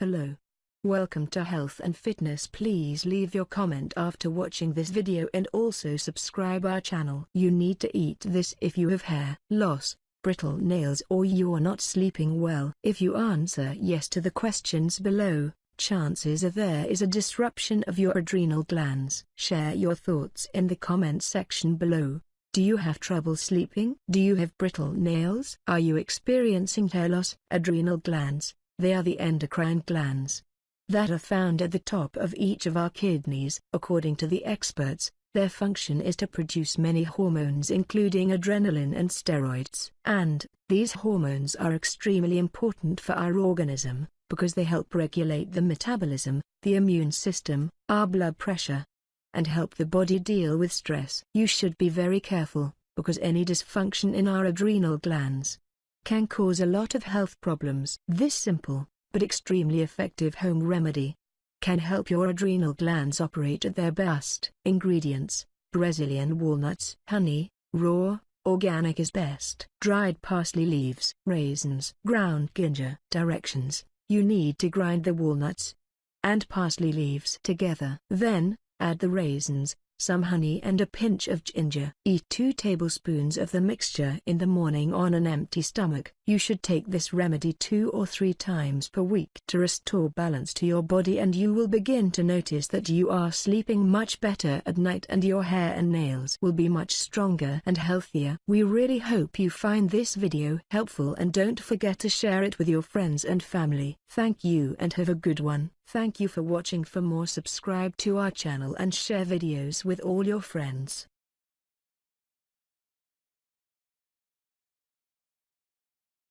Hello. Welcome to Health and Fitness please leave your comment after watching this video and also subscribe our channel. You need to eat this if you have hair loss, brittle nails or you are not sleeping well. If you answer yes to the questions below, chances are there is a disruption of your adrenal glands. Share your thoughts in the comments section below. Do you have trouble sleeping? Do you have brittle nails? Are you experiencing hair loss? Adrenal glands, they are the endocrine glands that are found at the top of each of our kidneys. According to the experts, their function is to produce many hormones including adrenaline and steroids. And, these hormones are extremely important for our organism, because they help regulate the metabolism, the immune system, our blood pressure, and help the body deal with stress. You should be very careful, because any dysfunction in our adrenal glands can cause a lot of health problems. This simple, but extremely effective home remedy can help your adrenal glands operate at their best. Ingredients, Brazilian walnuts, honey, raw, organic is best. Dried parsley leaves, raisins, ground ginger. Directions, you need to grind the walnuts and parsley leaves together. Then, add the raisins, some honey and a pinch of ginger. Eat 2 tablespoons of the mixture in the morning on an empty stomach. You should take this remedy two or three times per week to restore balance to your body and you will begin to notice that you are sleeping much better at night and your hair and nails will be much stronger and healthier. We really hope you find this video helpful and don't forget to share it with your friends and family. Thank you and have a good one. Thank you for watching for more subscribe to our channel and share videos with all your friends.